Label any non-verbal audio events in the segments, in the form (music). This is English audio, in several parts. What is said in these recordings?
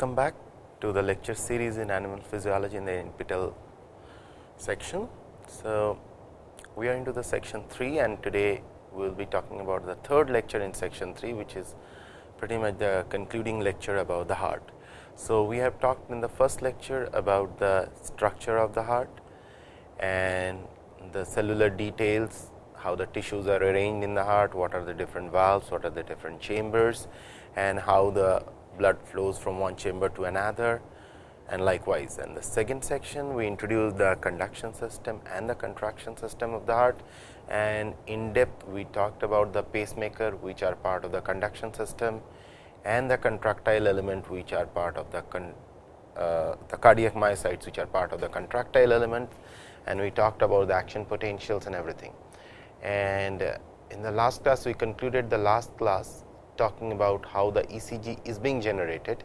welcome back to the lecture series in animal physiology in the NPTEL section. So, we are into the section 3 and today we will be talking about the third lecture in section 3 which is pretty much the concluding lecture about the heart. So, we have talked in the first lecture about the structure of the heart and the cellular details, how the tissues are arranged in the heart, what are the different valves, what are the different chambers and how the blood flows from one chamber to another and likewise. In the second section we introduced the conduction system and the contraction system of the heart and in depth we talked about the pacemaker which are part of the conduction system and the contractile element which are part of the uh, the cardiac myocytes which are part of the contractile element and we talked about the action potentials and everything. And uh, in the last class we concluded the last class talking about how the ECG is being generated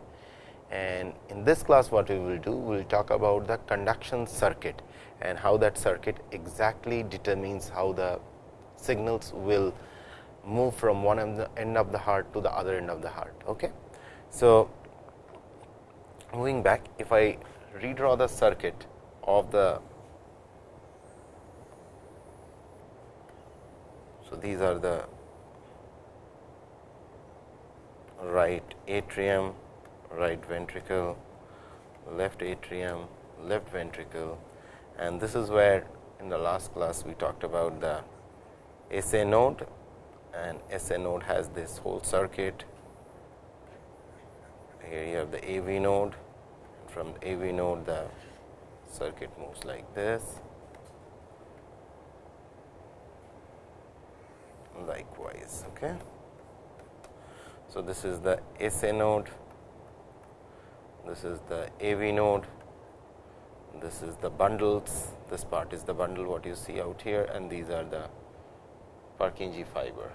and in this class what we will do we will talk about the conduction circuit and how that circuit exactly determines how the signals will move from one end of the heart to the other end of the heart. Okay. So, moving back if I redraw the circuit of the so these are the right atrium, right ventricle, left atrium, left ventricle and this is where in the last class we talked about the SA node and SA node has this whole circuit. Here you have the AV node and from the AV node the circuit moves like this likewise. Okay. So, this is the SA node, this is the AV node, this is the bundles, this part is the bundle what you see out here and these are the Purkinje fiber.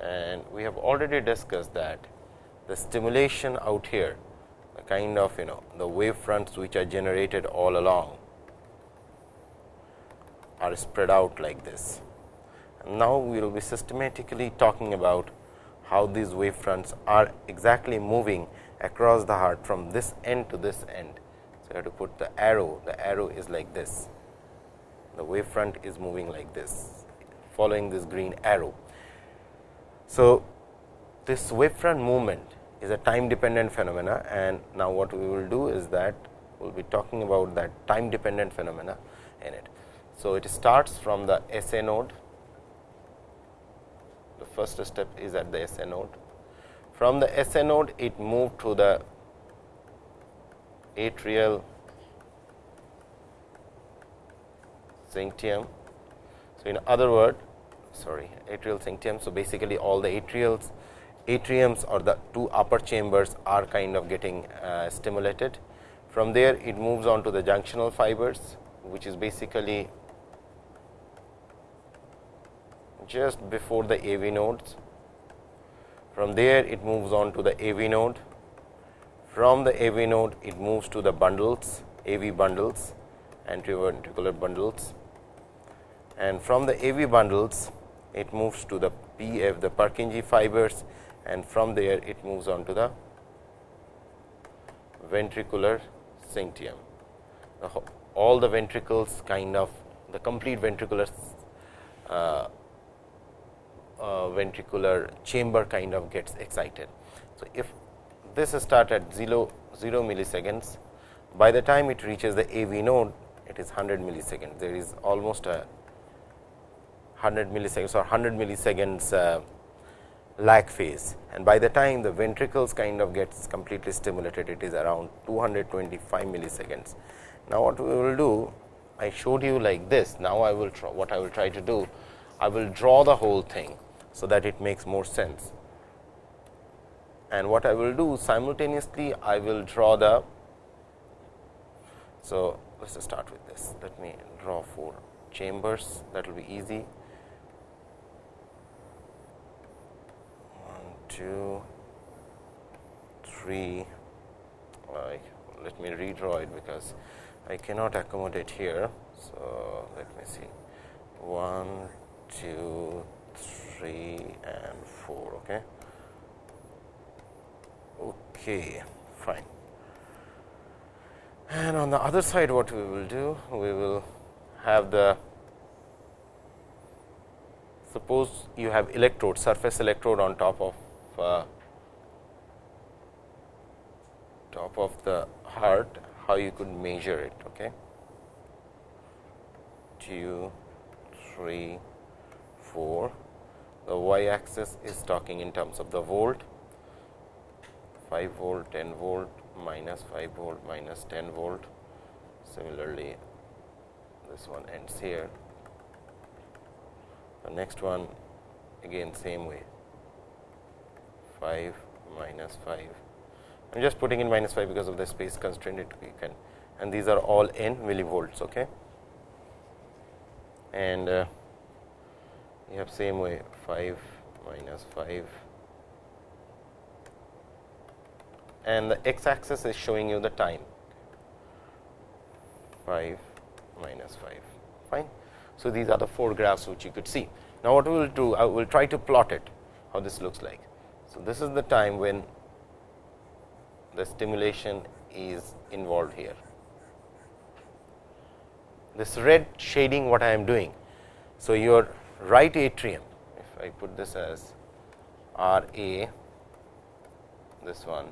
And we have already discussed that the stimulation out here, the kind of you know the wave fronts which are generated all along are spread out like this. And now, we will be systematically talking about how these wave fronts are exactly moving across the heart from this end to this end. So, you have to put the arrow, the arrow is like this, the wave front is moving like this following this green arrow. So, this wave front movement is a time dependent phenomena and now what we will do is that we will be talking about that time dependent phenomena in it. So, it starts from the SA node, the first step is at the SA node. From the SA node, it moved to the atrial syncytium. So, in other word, sorry atrial syncytium. So, basically all the atrials atriums or the two upper chambers are kind of getting uh, stimulated. From there, it moves on to the junctional fibers, which is basically just before the AV nodes. From there it moves on to the AV node. From the AV node it moves to the bundles, AV bundles, atrioventricular bundles and from the AV bundles it moves to the PF the Purkinje fibers and from there it moves on to the ventricular syncytium. all the ventricles kind of the complete ventricular uh, ventricular chamber kind of gets excited. So, if this start at 0, 0 milliseconds, by the time it reaches the AV node, it is 100 milliseconds. There is almost a 100 milliseconds or 100 milliseconds uh, lag phase and by the time the ventricles kind of gets completely stimulated, it is around 225 milliseconds. Now, what we will do, I showed you like this. Now, I will try what I will try to do, I will draw the whole thing so that it makes more sense. And what I will do simultaneously, I will draw the. So, let us start with this. Let me draw four chambers that will be easy. One, two, three. Like, let me redraw it because I cannot accommodate here. So, let me see one, two, 3 and 4. Okay. Okay, fine. And on the other side what we will do? We will have the suppose you have electrode surface electrode on top of uh, top of the heart how you could measure it okay 2 3 4 the y axis is talking in terms of the volt. 5 volt 10 volt minus 5 volt minus 10 volt. Similarly this one ends here. The next one again same way. 5 minus 5 I am just putting in minus 5 because of the space constraint it can and these are all in millivolts okay? And uh, you have same way 5 minus 5 and the x axis is showing you the time 5 minus 5 fine. So, these are the four graphs which you could see. Now, what we will do I will try to plot it how this looks like. So, this is the time when the stimulation is involved here. This red shading what I am doing. So, your right atrium if I put this as R A this one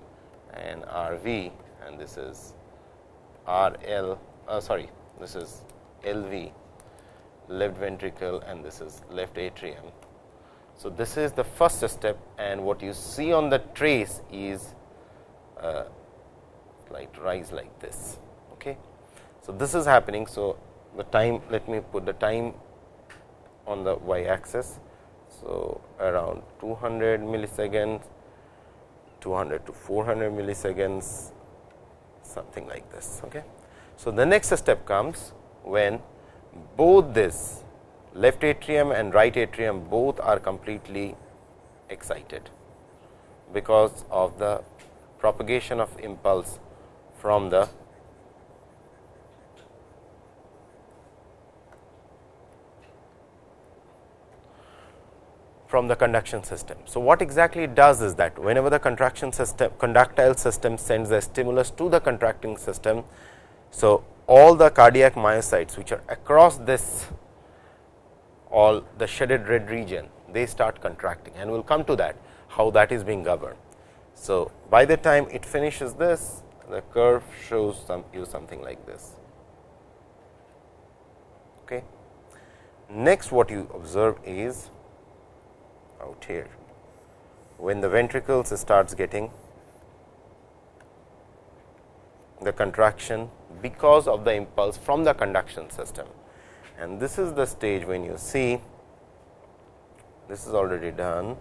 and R V and this is R L uh, sorry this is L V left ventricle and this is left atrium. So, this is the first step and what you see on the trace is uh, like rise like this. Okay. So, this is happening. So, the time let me put the time on the y axis. So, around 200 milliseconds, 200 to 400 milliseconds something like this. Okay. So, the next step comes when both this left atrium and right atrium both are completely excited because of the propagation of impulse from the from the conduction system. So, what exactly it does is that whenever the contraction system conductile system sends a stimulus to the contracting system. So, all the cardiac myocytes which are across this all the shaded red region they start contracting and we will come to that how that is being governed. So, by the time it finishes this the curve shows some you something like this. Okay. Next what you observe is out here when the ventricles starts getting the contraction because of the impulse from the conduction system. And this is the stage when you see this is already done,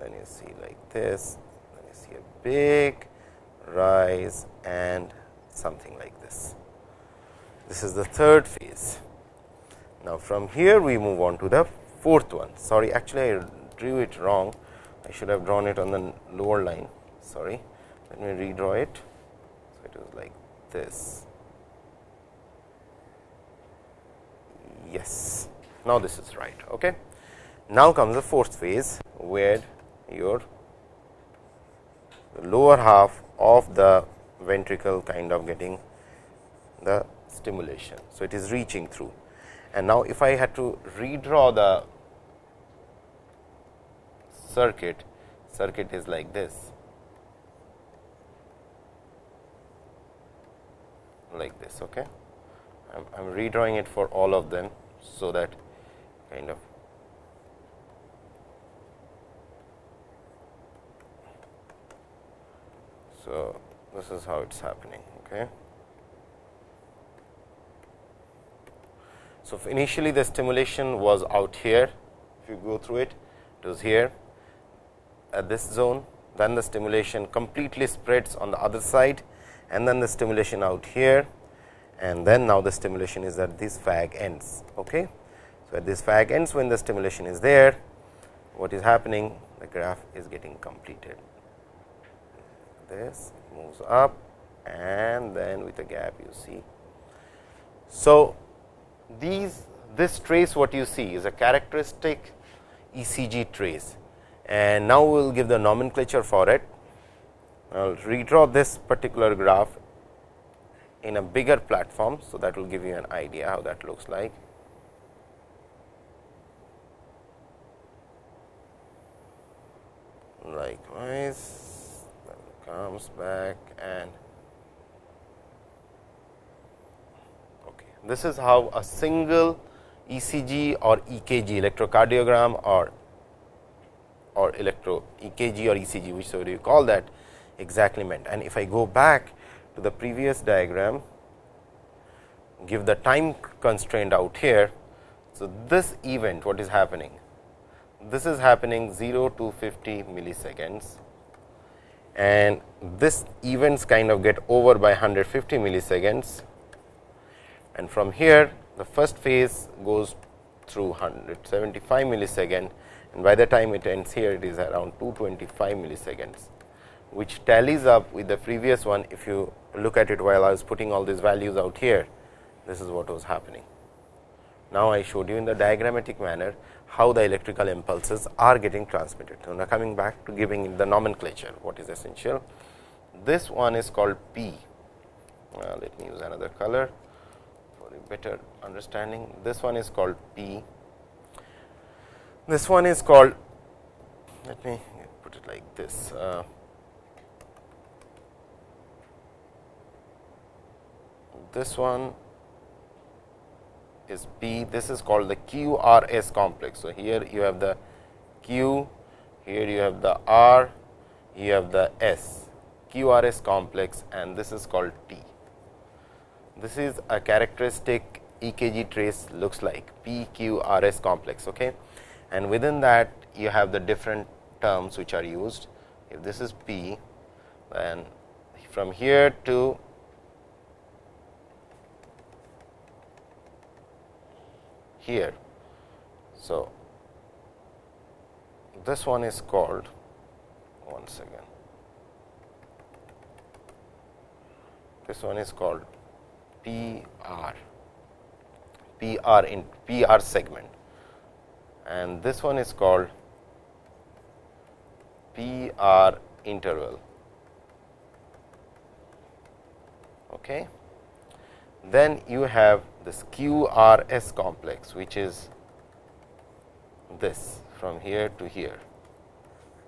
then you see like this, then you see a big rise and something like this. This is the third phase. Now, from here we move on to the fourth one. Sorry, actually I drew it wrong. I should have drawn it on the lower line. Sorry. Let me redraw it. So, it is like this. Yes. Now, this is right. Okay. Now, comes the fourth phase, where your lower half of the ventricle kind of getting the stimulation. So, it is reaching through and now if I had to redraw the circuit, circuit is like this. like this. Okay. I am I'm redrawing it for all of them. So, that kind of So, this is how it is happening. Okay. So, initially the stimulation was out here, if you go through it, it was here at this zone, then the stimulation completely spreads on the other side and then the stimulation out here and then now the stimulation is at this fag ends. Okay. So, at this fag ends when the stimulation is there, what is happening? The graph is getting completed. This moves up and then with a gap you see. So, these this trace what you see is a characteristic ECG trace and now we will give the nomenclature for it. I will redraw this particular graph in a bigger platform. So, that will give you an idea how that looks like. Likewise, comes back and okay. This is how a single ECG or EKG electrocardiogram or or electro EKG or ECG whichever you call that exactly meant. And if I go back to the previous diagram, give the time constraint out here. So, this event what is happening? This is happening 0 to 50 milliseconds and this events kind of get over by 150 milliseconds and from here the first phase goes through 175 millisecond and by the time it ends here it is around 225 milliseconds which tallies up with the previous one if you look at it while I was putting all these values out here this is what was happening. Now, I showed you in the diagrammatic manner how the electrical impulses are getting transmitted. So, now coming back to giving the nomenclature what is essential. This one is called P. Uh, let me use another color better understanding. This one is called P this one is called, let me put it like this. Uh, this one is P, this is called the QRS complex. So, here you have the Q, here you have the R, you have the S, QRS complex and this is called T. This is a characteristic EKG trace looks like PQRS complex. Okay and within that you have the different terms which are used. If this is P, then from here to here. So, this one is called one second. This one is called PR, PR in PR segment and this one is called PR interval. Okay. Then you have this QRS complex, which is this from here to here.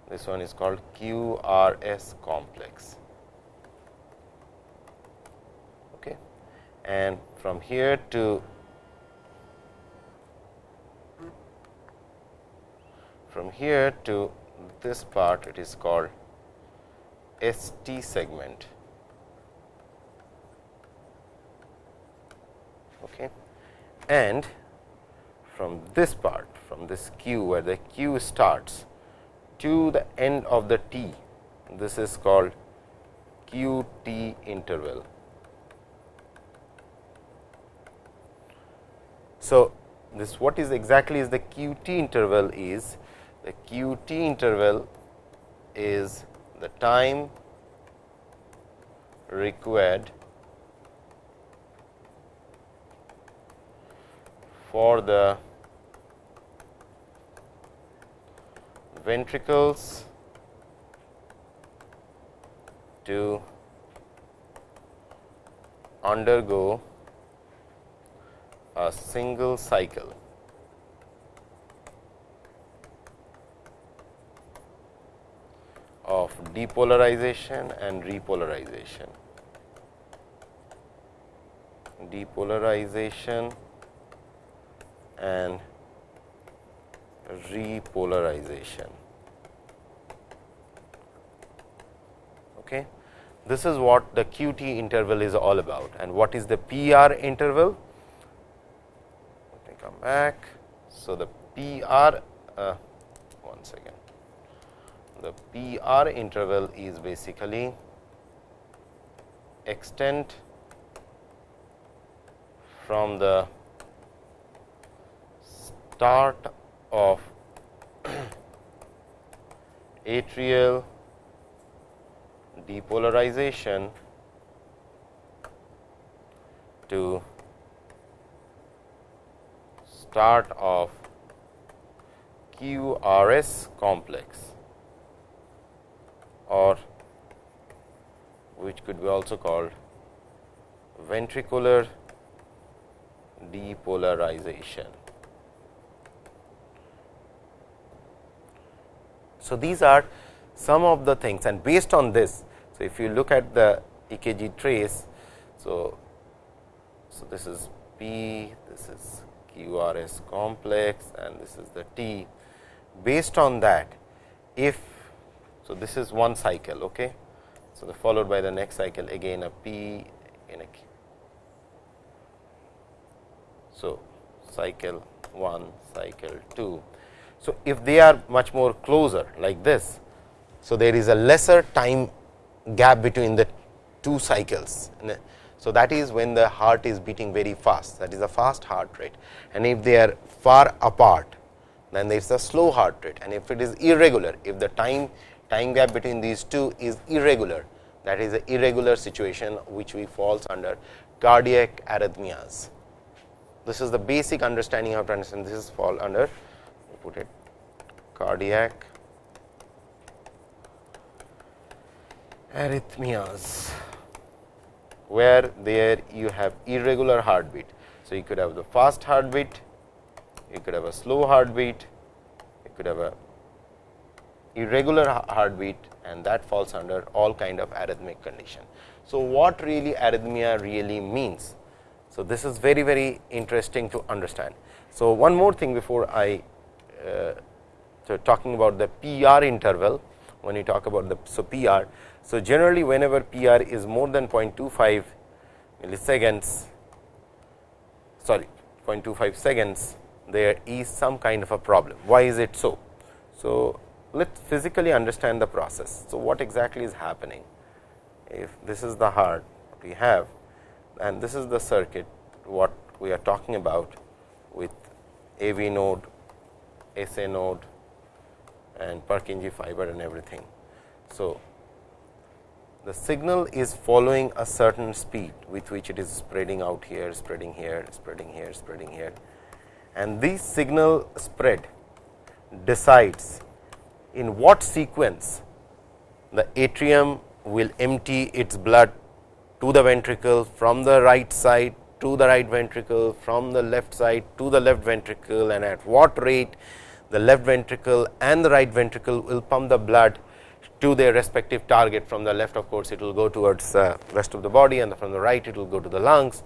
This one is called QRS complex. Okay. And from here to from here to this part it is called ST segment. Okay. And from this part from this Q where the Q starts to the end of the T this is called QT interval. So, this what is exactly is the QT interval is the qt interval is the time required for the ventricles to undergo a single cycle. of depolarization and repolarization. Depolarization and repolarization. Okay. This is what the QT interval is all about and what is the PR interval? Come back. So, the PR, uh, one second the PR interval is basically extent from the start of (clears throat) atrial depolarization to start of QRS complex or which could be also called ventricular depolarization. So, these are some of the things and based on this. So, if you look at the EKG trace. So, so this is P, this is QRS complex and this is the T. Based on that, if so, this is one cycle. Okay. So, the followed by the next cycle again a P in a Q. So, cycle 1, cycle 2. So, if they are much more closer like this, so there is a lesser time gap between the two cycles. So, that is when the heart is beating very fast. That is a fast heart rate. And if they are far apart then there is a slow heart rate. And if it is irregular if the time time gap between these two is irregular that is a irregular situation which we falls under cardiac arrhythmias. This is the basic understanding of understand this is fall under put it cardiac arrhythmias where there you have irregular heartbeat. So, you could have the fast heartbeat, you could have a slow heartbeat, you could have a irregular heartbeat and that falls under all kind of arrhythmic condition. So, what really arrhythmia really means? So, this is very very interesting to understand. So, one more thing before I uh, so talking about the PR interval when you talk about the so PR so, generally whenever PR is more than 0.25 milliseconds sorry 0.25 seconds there is some kind of a problem. Why is it so? So, let us physically understand the process. So, what exactly is happening? If this is the heart we have and this is the circuit what we are talking about with AV node, SA node and Purkinje fiber and everything. So, the signal is following a certain speed with which it is spreading out here, spreading here, spreading here, spreading here. And this signal spread decides in what sequence the atrium will empty its blood to the ventricle from the right side to the right ventricle, from the left side to the left ventricle and at what rate the left ventricle and the right ventricle will pump the blood to their respective target from the left of course, it will go towards the rest of the body and from the right it will go to the lungs.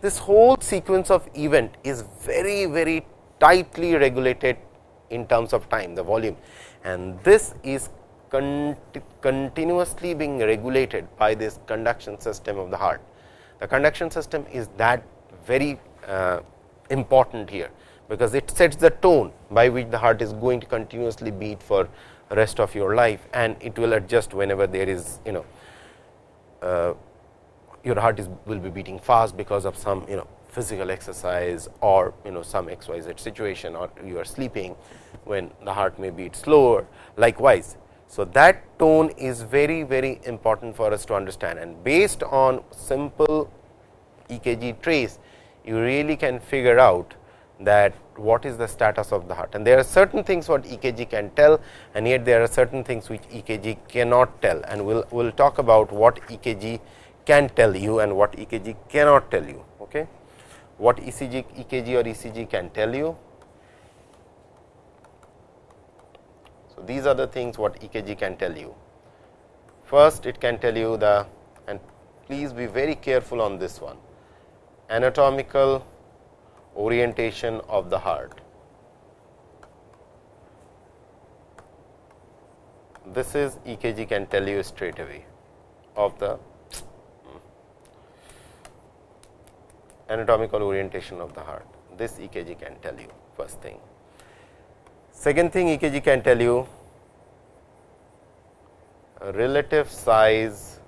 This whole sequence of event is very very tightly regulated in terms of time the volume and this is continuously being regulated by this conduction system of the heart. The conduction system is that very uh, important here, because it sets the tone by which the heart is going to continuously beat for rest of your life and it will adjust whenever there is you know uh, your heart is will be beating fast because of some you know physical exercise or you know some xyz situation or you are sleeping when the heart may beat slower likewise. So, that tone is very very important for us to understand and based on simple EKG trace you really can figure out that what is the status of the heart and there are certain things what EKG can tell and yet there are certain things which EKG cannot tell and we will we'll talk about what EKG can tell you and what EKG cannot tell you. Okay. What ECG, EKG or ECG can tell you. So, these are the things what EKG can tell you. First it can tell you the and please be very careful on this one anatomical orientation of the heart. This is EKG can tell you straight away of the anatomical orientation of the heart. This EKG can tell you first thing. Second thing EKG can tell you relative size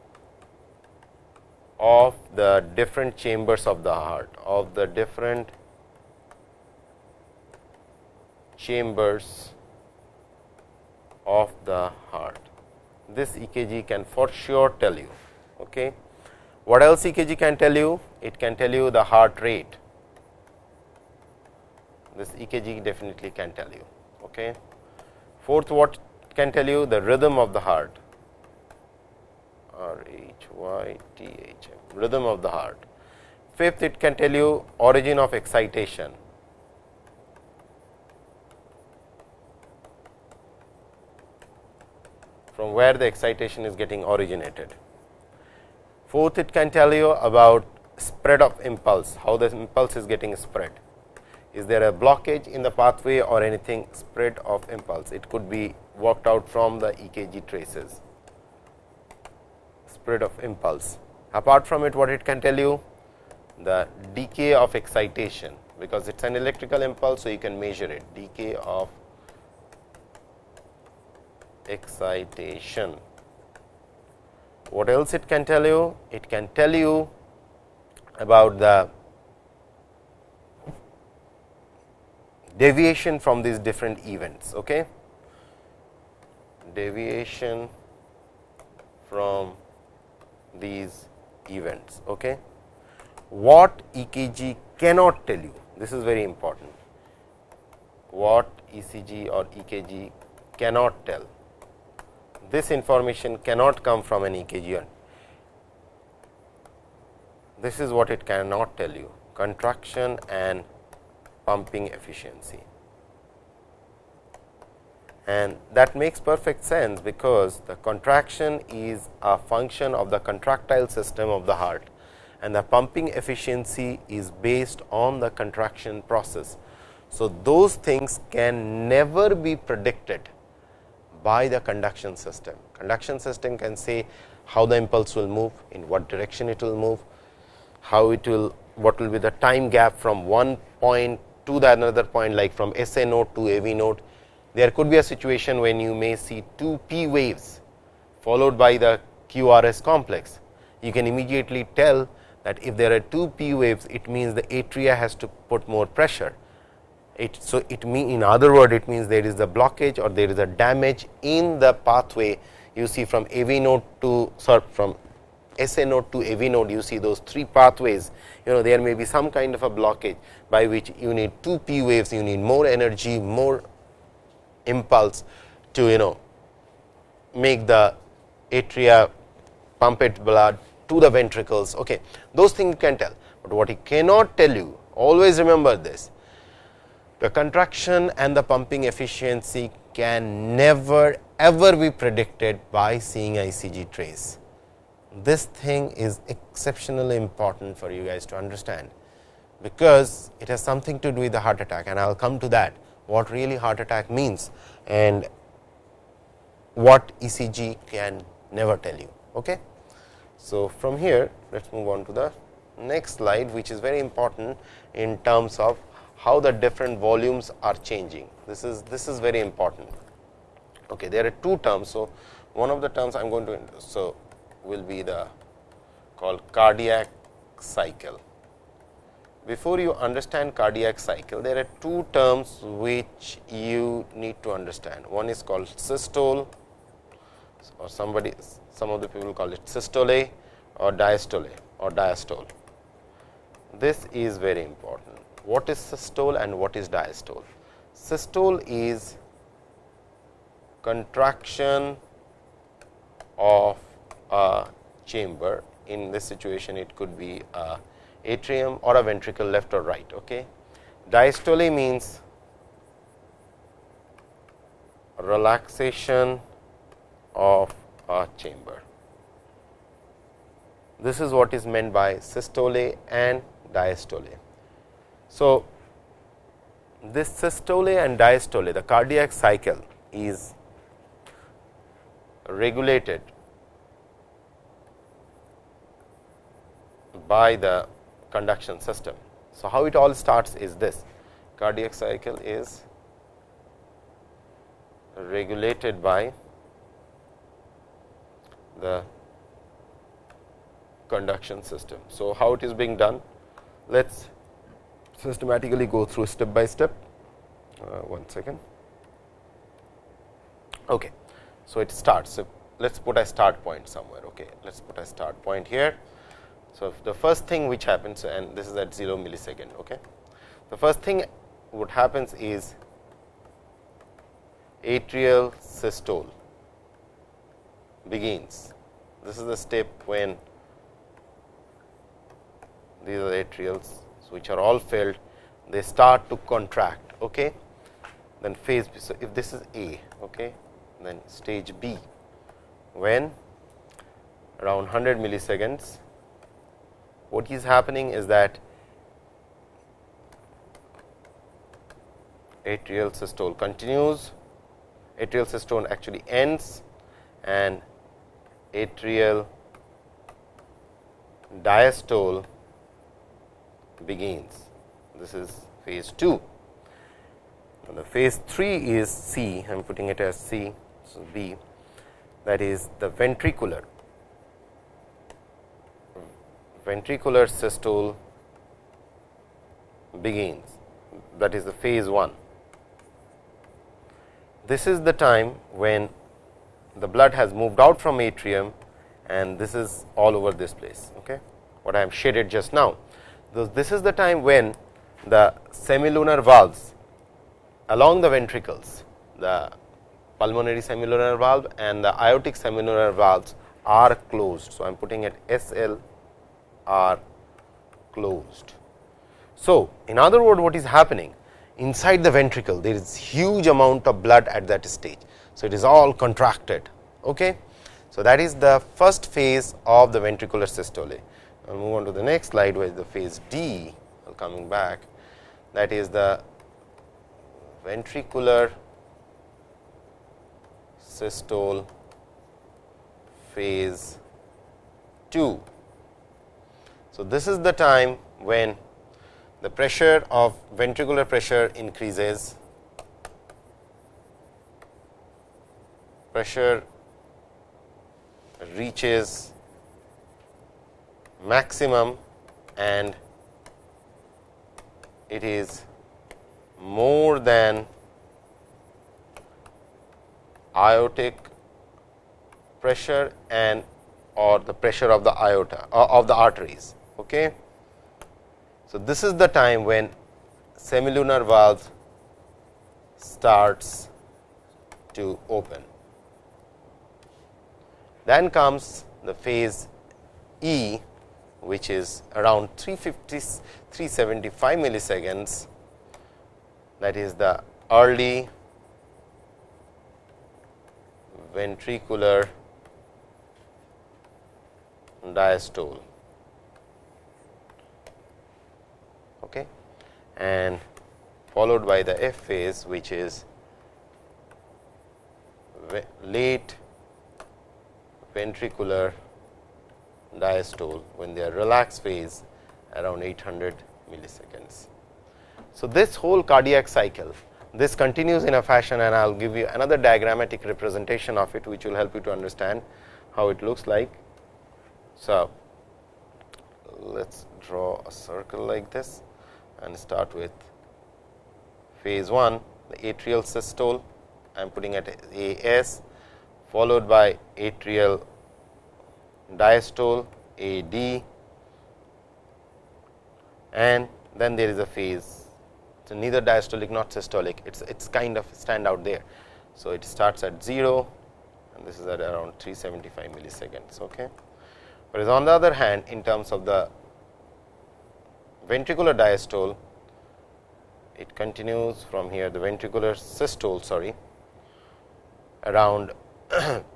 of the different chambers of the heart of the different chambers of the heart. This EKG can for sure tell you. Okay. What else EKG can tell you? It can tell you the heart rate, this EKG definitely can tell you. Okay. Fourth, what can tell you the rhythm of the heart R H Y T H M rhythm of the heart. Fifth, it can tell you origin of excitation. From where the excitation is getting originated. Fourth, it can tell you about spread of impulse, how the impulse is getting spread. Is there a blockage in the pathway or anything spread of impulse? It could be worked out from the EKG traces, spread of impulse. Apart from it, what it can tell you? The decay of excitation, because it is an electrical impulse, so you can measure it, decay of excitation. What else it can tell you? It can tell you about the deviation from these different events. Okay? Deviation from these events. Okay? What EKG cannot tell you? This is very important. What ECG or EKG cannot tell this information cannot come from an EKG. This is what it cannot tell you contraction and pumping efficiency. And that makes perfect sense, because the contraction is a function of the contractile system of the heart and the pumping efficiency is based on the contraction process. So, those things can never be predicted by the conduction system. Conduction system can say how the impulse will move, in what direction it will move, how it will, what will be the time gap from one point to the another point like from SA node to AV node. There could be a situation when you may see two P waves followed by the QRS complex. You can immediately tell that if there are two P waves, it means the atria has to put more pressure it, so, it mean in other word it means there is a blockage or there is a damage in the pathway. You see from AV node to sorry from SA node to AV node you see those three pathways. You know there may be some kind of a blockage by which you need two P waves you need more energy more impulse to you know make the atria pump it blood to the ventricles. Okay those things you can tell. But what he cannot tell you always remember this the contraction and the pumping efficiency can never ever be predicted by seeing ECG trace. This thing is exceptionally important for you guys to understand, because it has something to do with the heart attack and I will come to that what really heart attack means and what ECG can never tell you. Okay. So, from here let us move on to the next slide which is very important in terms of how the different volumes are changing. This is this is very important. Okay, there are two terms. So, one of the terms I am going to so will be the called cardiac cycle. Before you understand cardiac cycle, there are two terms which you need to understand. One is called systole or somebody some of the people call it systole or diastole or diastole. This is very important what is systole and what is diastole. Systole is contraction of a chamber in this situation it could be a atrium or a ventricle left or right. Okay. Diastole means relaxation of a chamber. This is what is meant by systole and diastole. So, this systole and diastole the cardiac cycle is regulated by the conduction system. So, how it all starts is this cardiac cycle is regulated by the conduction system. So, how it is being done? Let us systematically go through step by step. Uh, one second. Okay. So, it starts. So, let us put a start point somewhere. Okay. Let us put a start point here. So, the first thing which happens and this is at 0 millisecond. Okay. The first thing what happens is atrial systole begins. This is the step when these are atrials which are all filled, they start to contract. Okay? Then phase B. So, if this is A, okay, then stage B, when around 100 milliseconds, what is happening is that atrial systole continues, atrial systole actually ends and atrial diastole begins. This is phase 2. And the phase 3 is C, I am putting it as C, so B that is the ventricular ventricular systole begins that is the phase 1. This is the time when the blood has moved out from atrium and this is all over this place okay what I am shaded just now. So, this is the time when the semilunar valves along the ventricles the pulmonary semilunar valve and the aortic semilunar valves are closed. So, I am putting it S L are closed. So, in other word what is happening inside the ventricle there is huge amount of blood at that stage. So, it is all contracted. Okay. So, that is the first phase of the ventricular systole. I will move on to the next slide where is the phase D coming back that is the ventricular systole phase 2. So, this is the time when the pressure of ventricular pressure increases, pressure reaches maximum and it is more than aortic pressure and or the pressure of the aorta uh, of the arteries. Okay. So, this is the time when semilunar valve starts to open. Then comes the phase E which is around 350 375 milliseconds that is the early ventricular diastole. Okay. And followed by the F phase which is late ventricular diastole when they are relaxed phase around 800 milliseconds. So, this whole cardiac cycle this continues in a fashion and I will give you another diagrammatic representation of it which will help you to understand how it looks like. So, let us draw a circle like this and start with phase 1 the atrial systole I am putting at A S followed by atrial diastole A D and then there is a phase. So, neither diastolic not systolic it is it's kind of stand out there. So, it starts at 0 and this is at around 375 milliseconds. Okay. Whereas, on the other hand in terms of the ventricular diastole it continues from here the ventricular systole sorry around (clears throat)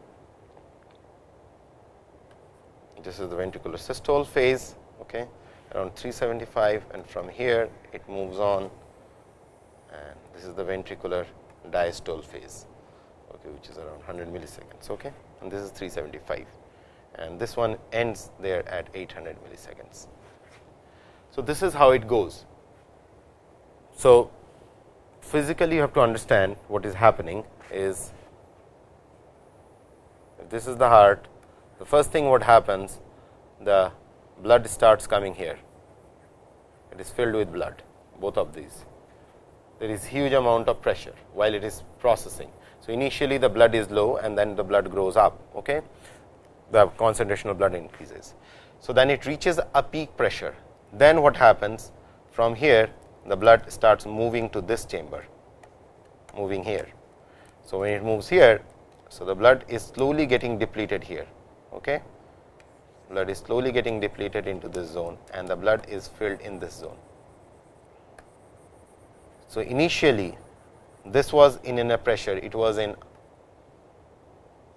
this is the ventricular systole phase okay, around 375 and from here it moves on and this is the ventricular diastole phase okay, which is around 100 milliseconds okay, and this is 375 and this one ends there at 800 milliseconds. So, this is how it goes. So, physically you have to understand what is happening is this is the heart the first thing what happens the blood starts coming here it is filled with blood both of these there is huge amount of pressure while it is processing. So, initially the blood is low and then the blood grows up okay the concentration of blood increases. So, then it reaches a peak pressure then what happens from here the blood starts moving to this chamber, moving here. So, when it moves here, so the blood is slowly getting depleted here. Okay? Blood is slowly getting depleted into this zone and the blood is filled in this zone. So, initially this was in inner pressure, it was in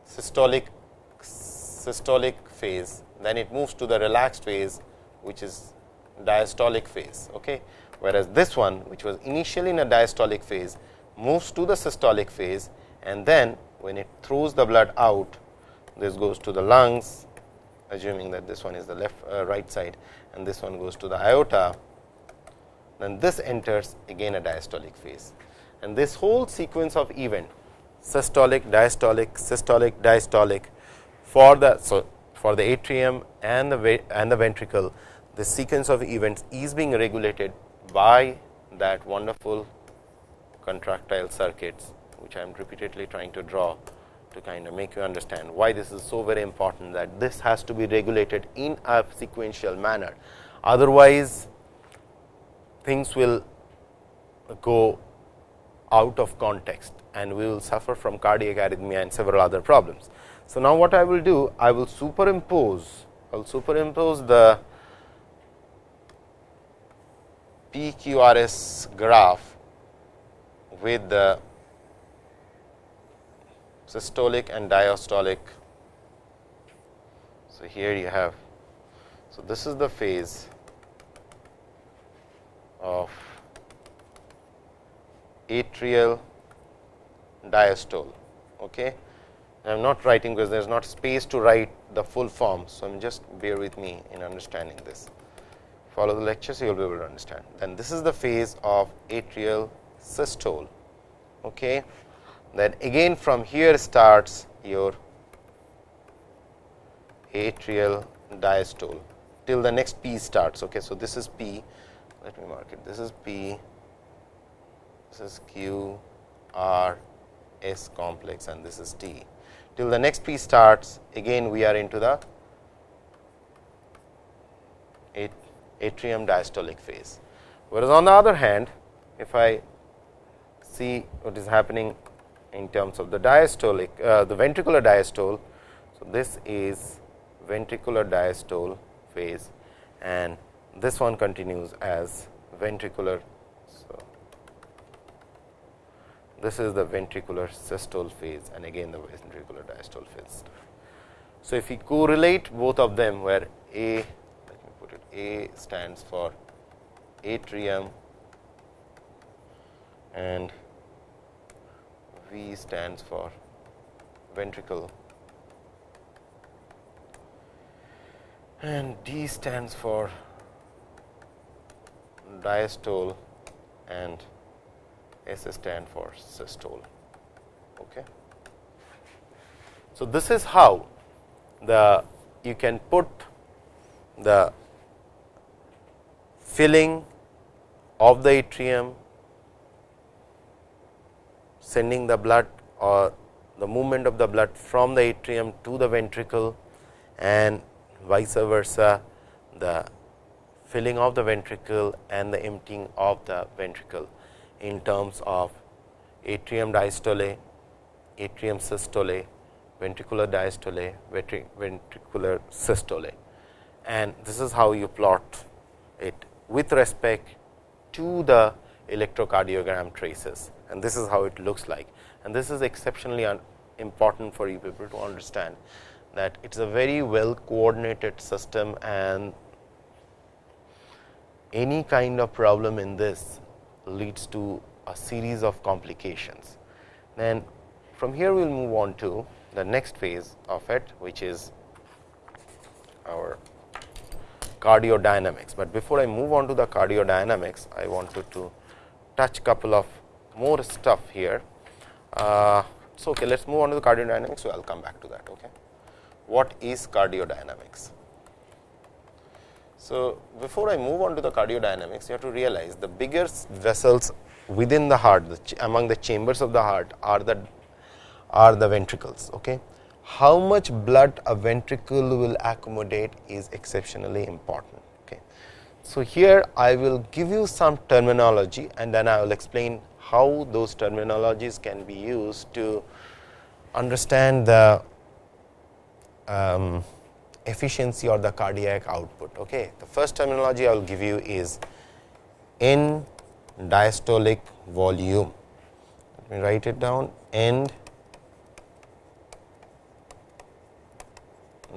systolic systolic phase, then it moves to the relaxed phase which is diastolic phase. Okay? Whereas, this one which was initially in a diastolic phase moves to the systolic phase and then when it throws the blood out this goes to the lungs assuming that this one is the left uh, right side and this one goes to the aorta. Then this enters again a diastolic phase. And this whole sequence of event systolic diastolic systolic diastolic for the so for the atrium and the and the ventricle the sequence of events is being regulated by that wonderful contractile circuits which I am repeatedly trying to draw to kind of make you understand why this is so very important that this has to be regulated in a sequential manner. Otherwise, things will go out of context and we will suffer from cardiac arrhythmia and several other problems. So, now what I will do? I will superimpose, I will superimpose the PQRS graph with the systolic and diastolic. So, here you have, so this is the phase of atrial diastole. Okay. I am not writing because there is not space to write the full form. So, I am just bear with me in understanding this. Follow the lectures, you will be able to understand. Then this is the phase of atrial systole. Okay then again from here starts your atrial diastole till the next P starts. Okay. So, this is P, let me mark it, this is P, this is Q, R, S complex and this is T. Till the next P starts again we are into the atrium diastolic phase. Whereas, on the other hand if I see what is happening in terms of the diastolic uh, the ventricular diastole. So, this is ventricular diastole phase and this one continues as ventricular. So, this is the ventricular systole phase and again the ventricular diastole phase. So, if we correlate both of them where A let me put it A stands for atrium and V stands for ventricle and D stands for diastole and S stand for systole. Okay. So, this is how the you can put the filling of the atrium sending the blood or the movement of the blood from the atrium to the ventricle and vice versa the filling of the ventricle and the emptying of the ventricle in terms of atrium diastole, atrium systole, ventricular diastole, ventricular systole. And this is how you plot it with respect to the electrocardiogram traces and this is how it looks like. And this is exceptionally important for you people to understand that it is a very well coordinated system and any kind of problem in this leads to a series of complications. Then from here we will move on to the next phase of it which is our cardiodynamics. But before I move on to the cardiodynamics, I wanted to touch a couple of more stuff here. Uh, so, okay, let us move on to the cardiodynamics. So, I will come back to that. Okay. What is cardiodynamics? So, before I move on to the cardiodynamics, you have to realize the bigger vessels within the heart, the among the chambers of the heart are the are the ventricles. Okay. How much blood a ventricle will accommodate is exceptionally important. Okay. So, here I will give you some terminology and then I will explain how those terminologies can be used to understand the um, efficiency or the cardiac output. Okay. The first terminology I will give you is end diastolic volume. Let me write it down end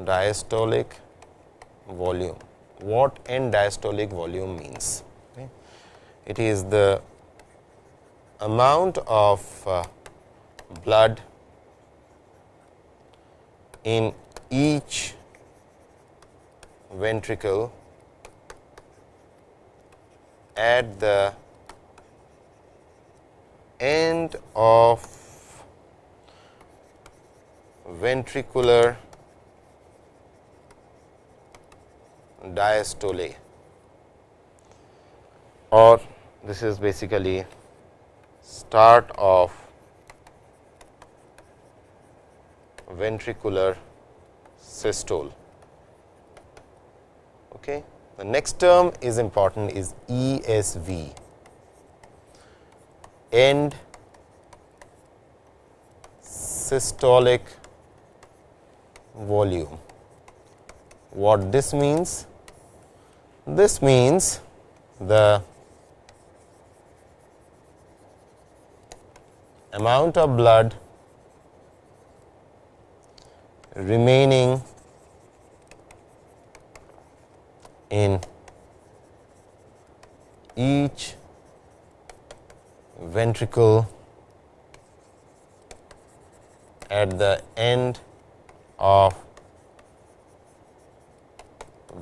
diastolic volume. What end diastolic volume means? Okay. It is the amount of uh, blood in each ventricle at the end of ventricular diastole. Or this is basically start of ventricular systole. Okay. The next term is important is ESV end systolic volume. What this means? This means the amount of blood remaining in each ventricle at the end of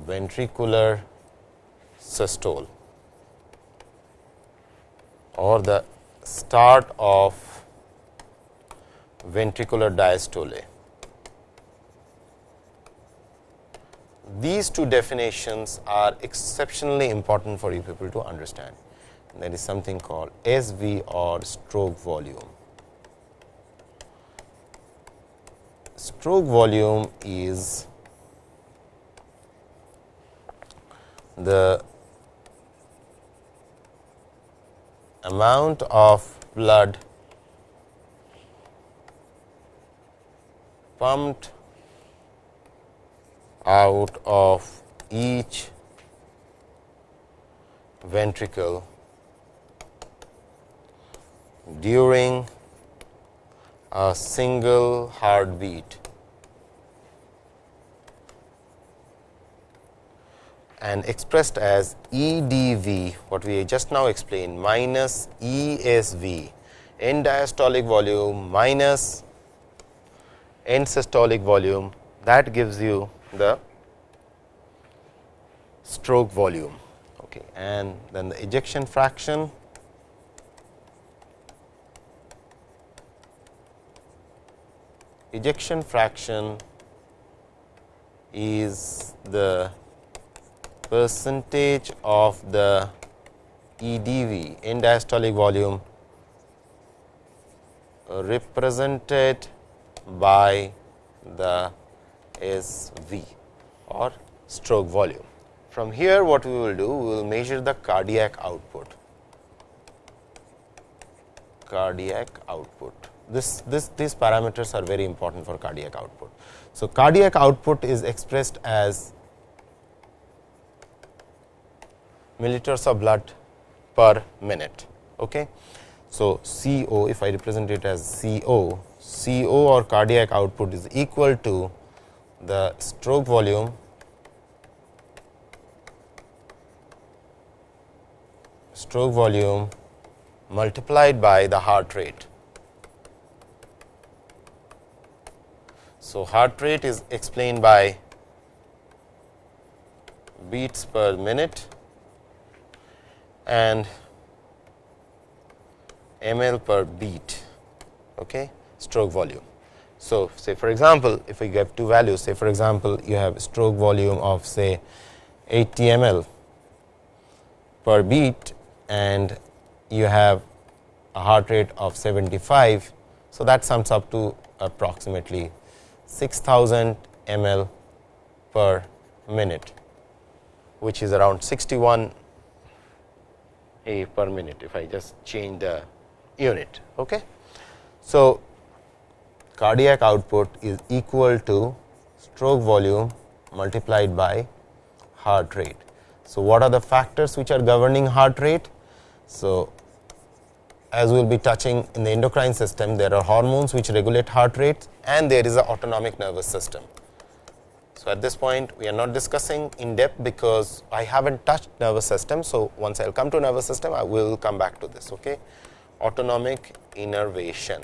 ventricular systole or the start of ventricular diastole. These two definitions are exceptionally important for you people to understand. There is something called SV or stroke volume. Stroke volume is the amount of blood pumped out of each ventricle during a single heartbeat. and expressed as EDV what we just now explained minus ESV end diastolic volume minus end systolic volume that gives you the stroke volume okay. and then the ejection fraction ejection fraction is the percentage of the EDV end diastolic volume represented by the SV or stroke volume. From here what we will do, we will measure the cardiac output, cardiac output. This, this, these parameters are very important for cardiac output. So, cardiac output is expressed as milliliters of blood per minute. Okay. So, CO if I represent it as CO, CO or cardiac output is equal to the stroke volume stroke volume multiplied by the heart rate. So, heart rate is explained by beats per minute and ml per beat okay, stroke volume. So, say for example, if we give two values say for example, you have stroke volume of say 80 ml per beat and you have a heart rate of 75. So, that sums up to approximately 6000 ml per minute. which is around 61 A per minute if I just change the unit. Okay. So, cardiac output is equal to stroke volume multiplied by heart rate. So, what are the factors which are governing heart rate? So, as we will be touching in the endocrine system, there are hormones which regulate heart rate and there is a autonomic nervous system. So, at this point we are not discussing in depth because I have not touched nervous system. So, once I will come to nervous system I will come back to this. Okay. Autonomic innervation.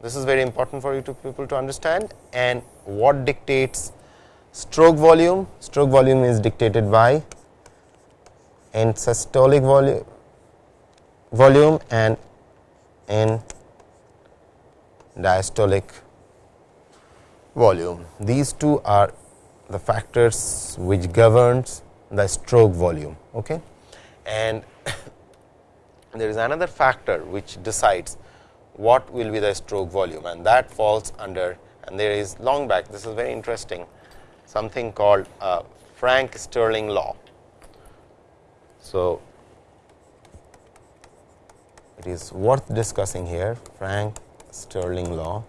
This is very important for you to people to understand and what dictates stroke volume. Stroke volume is dictated by end systolic volume volume and in diastolic volume. These two are the factors which governs the stroke volume. Okay. And (coughs) there is another factor which decides what will be the stroke volume and that falls under and there is long back this is very interesting something called uh, Frank Starling law. So, it is worth discussing here Frank Starling law.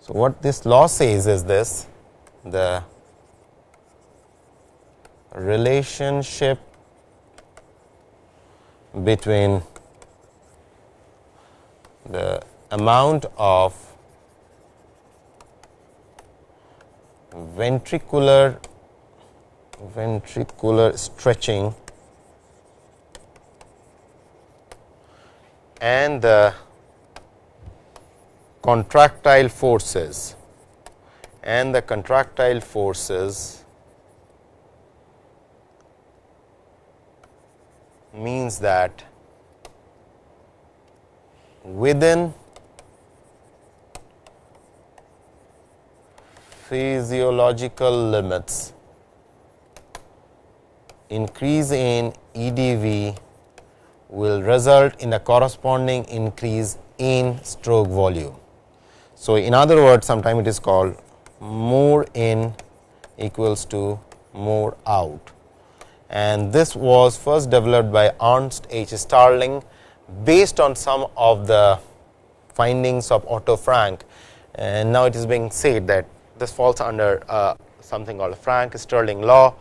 So, what this law says is this the relationship between the amount of ventricular ventricular stretching and the contractile forces. And the contractile forces means that within physiological limits increase in EDV will result in a corresponding increase in stroke volume. So, in other words sometime it is called more in equals to more out and this was first developed by Ernst H. Starling based on some of the findings of Otto Frank and now it is being said that this falls under uh, something called Frank Starling law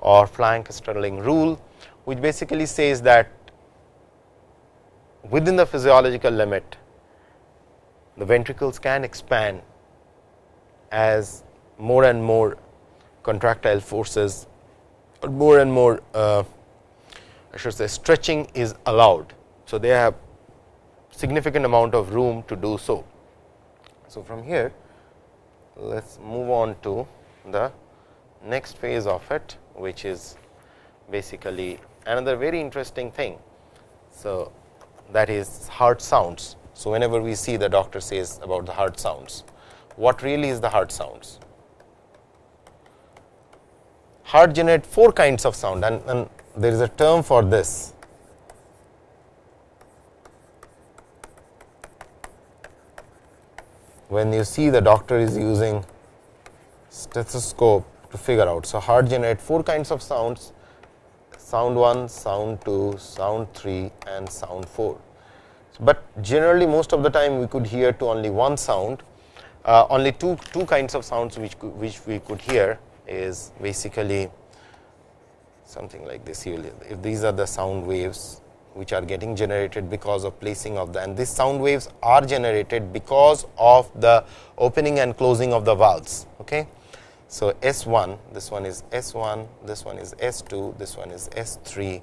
or Frank Starling rule which basically says that within the physiological limit the ventricles can expand as more and more contractile forces or more and more uh, I should say stretching is allowed. So, they have significant amount of room to do so. So, from here let us move on to the next phase of it which is basically another very interesting thing. So, that is heart sounds. So, whenever we see the doctor says about the heart sounds, what really is the heart sounds? Heart generate four kinds of sound and, and there is a term for this. When you see the doctor is using stethoscope to figure out. So, heart generate four kinds of sounds sound 1, sound 2, sound 3 and sound 4. But generally most of the time we could hear to only one sound, uh, only two, two kinds of sounds which, which we could hear is basically something like this. If these are the sound waves which are getting generated because of placing of the and these sound waves are generated because of the opening and closing of the valves. Okay. So, S 1 this one is S 1, this one is S 2, this one is S 3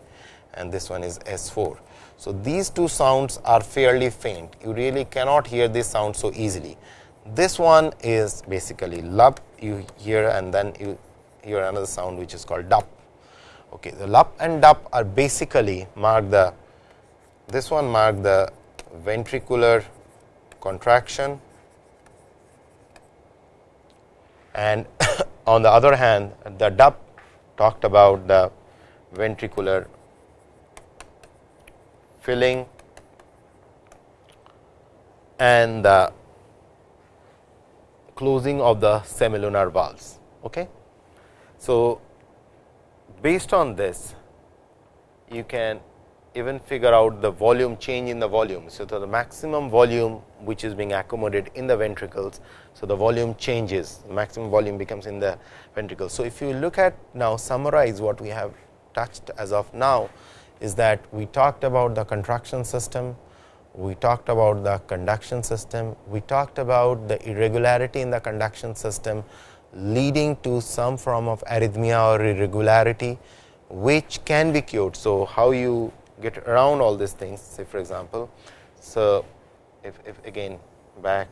and this one is S 4. So, these two sounds are fairly faint you really cannot hear this sound so easily. This one is basically lup you hear and then you hear another sound which is called dup. Okay, the lup and dup are basically mark the this one mark the ventricular contraction and (coughs) on the other hand the dup talked about the ventricular filling and the closing of the semilunar valves. Okay. So, based on this you can even figure out the volume change in the volume. So, the maximum volume which is being accommodated in the ventricles. So, the volume changes maximum volume becomes in the ventricles. So, if you look at now summarize what we have touched as of now is that we talked about the contraction system, we talked about the conduction system, we talked about the irregularity in the conduction system leading to some form of arrhythmia or irregularity, which can be cured. So, how you get around all these things say for example. So, if, if again back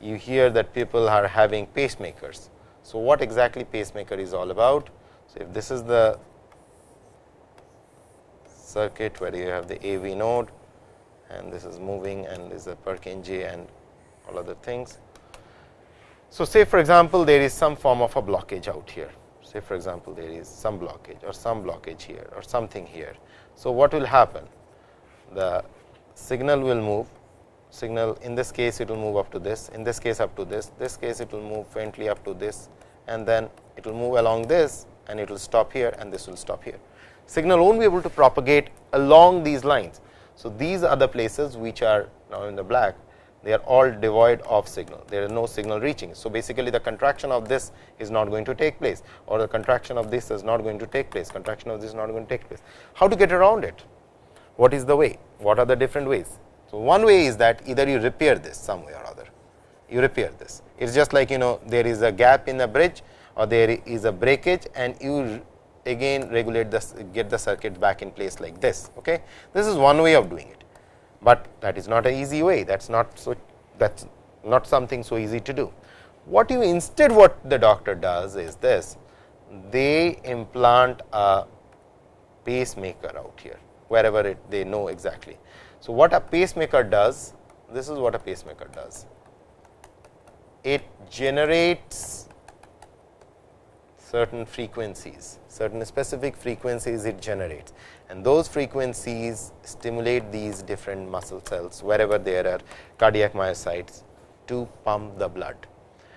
you hear that people are having pacemakers. So, what exactly pacemaker is all about? So, if this is the circuit where you have the AV node and this is moving and this is a Purkinje and all other things. So, say for example, there is some form of a blockage out here. Say for example, there is some blockage or some blockage here or something here. So, what will happen? The signal will move signal in this case it will move up to this, in this case up to this, this case it will move faintly up to this and then it will move along this and it will stop here and this will stop here. Signal won't be able to propagate along these lines. So, these are the places which are now in the black they are all devoid of signal, there is no signal reaching. So, basically the contraction of this is not going to take place or the contraction of this is not going to take place, contraction of this is not going to take place. How to get around it? What is the way? What are the different ways? So, one way is that either you repair this some way or other, you repair this. It is just like you know there is a gap in the bridge or there is a breakage and you again regulate this get the circuit back in place like this. Okay? This is one way of doing it but that is not an easy way that is not so that is not something so easy to do. What you instead what the doctor does is this they implant a pacemaker out here wherever it they know exactly. So, what a pacemaker does this is what a pacemaker does it generates certain frequencies certain specific frequencies it generates and those frequencies stimulate these different muscle cells wherever there are cardiac myocytes to pump the blood.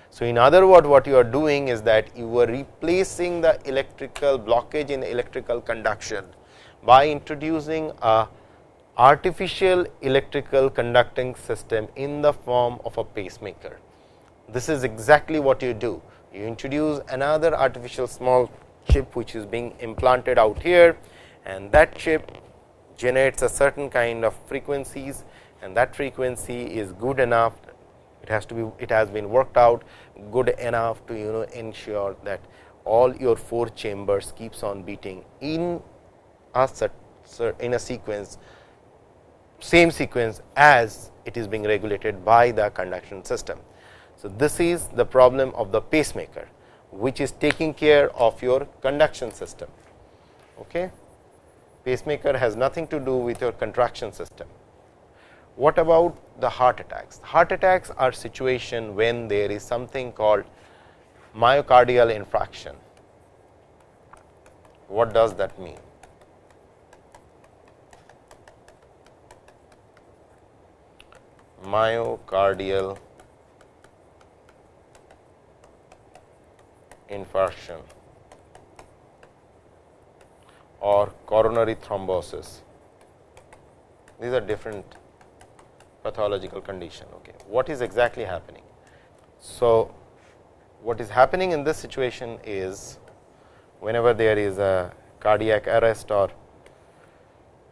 So, in other words what you are doing is that you are replacing the electrical blockage in electrical conduction by introducing a artificial electrical conducting system in the form of a pacemaker. This is exactly what you do. You introduce another artificial small chip which is being implanted out here and that chip generates a certain kind of frequencies and that frequency is good enough it has to be it has been worked out good enough to you know ensure that all your four chambers keeps on beating in a in a sequence same sequence as it is being regulated by the conduction system. So, this is the problem of the pacemaker which is taking care of your conduction system. Okay pacemaker has nothing to do with your contraction system. What about the heart attacks? Heart attacks are situation when there is something called myocardial infarction. What does that mean? Myocardial infarction or coronary thrombosis. These are different pathological condition. Okay. What is exactly happening? So, what is happening in this situation is whenever there is a cardiac arrest or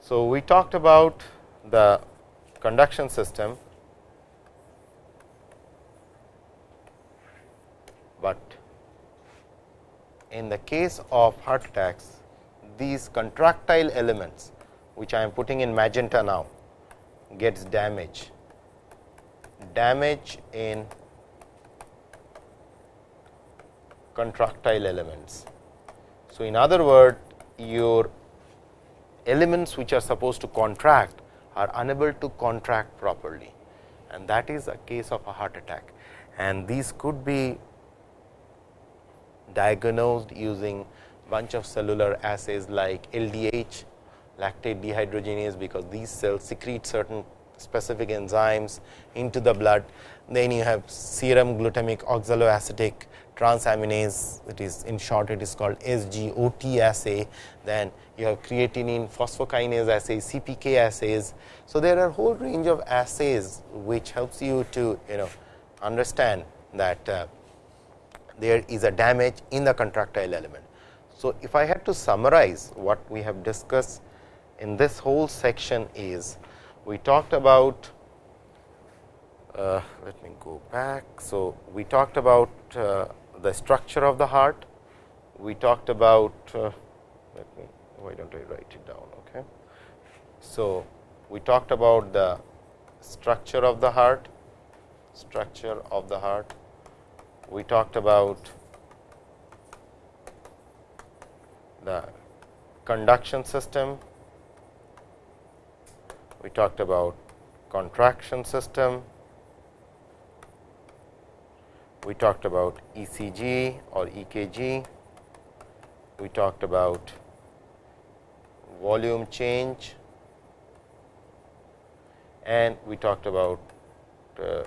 so we talked about the conduction system, but in the case of heart attacks these contractile elements which I am putting in magenta now gets damage, damage in contractile elements. So, in other words, your elements which are supposed to contract are unable to contract properly. And that is a case of a heart attack. And these could be diagnosed using bunch of cellular assays like LDH lactate dehydrogenase, because these cells secrete certain specific enzymes into the blood. Then you have serum glutamic oxaloacetic transaminase it is in short it is called SGOT assay. Then you have creatinine phosphokinase assay CPK assays. So, there are whole range of assays which helps you to you know understand that uh, there is a damage in the contractile element. So, if I had to summarize what we have discussed in this whole section is we talked about uh, let me go back. So, we talked about uh, the structure of the heart, we talked about uh, let me why do not I write it down. Okay. So, we talked about the structure of the heart, structure of the heart, we talked about the conduction system, we talked about contraction system, we talked about ECG or EKG, we talked about volume change. And we talked about uh,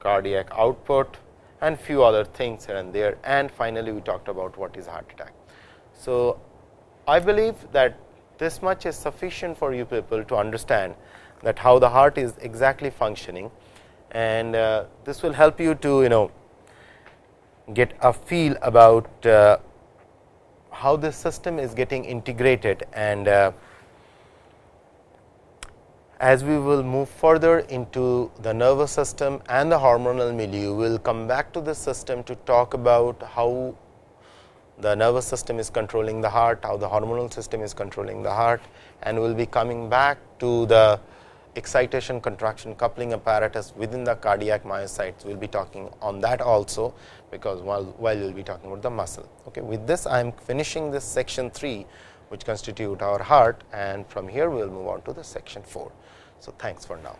cardiac output and few other things here and there and finally, we talked about what is heart attack. So, I believe that this much is sufficient for you people to understand that how the heart is exactly functioning and uh, this will help you to you know get a feel about uh, how this system is getting integrated and uh, as we will move further into the nervous system and the hormonal milieu, we will come back to this system to talk about how the nervous system is controlling the heart, how the hormonal system is controlling the heart and we will be coming back to the excitation contraction coupling apparatus within the cardiac myocytes. We will be talking on that also, because while, while we will be talking about the muscle. Okay. With this I am finishing this section 3 which constitute our heart and from here we will move on to the section 4. So thanks for now.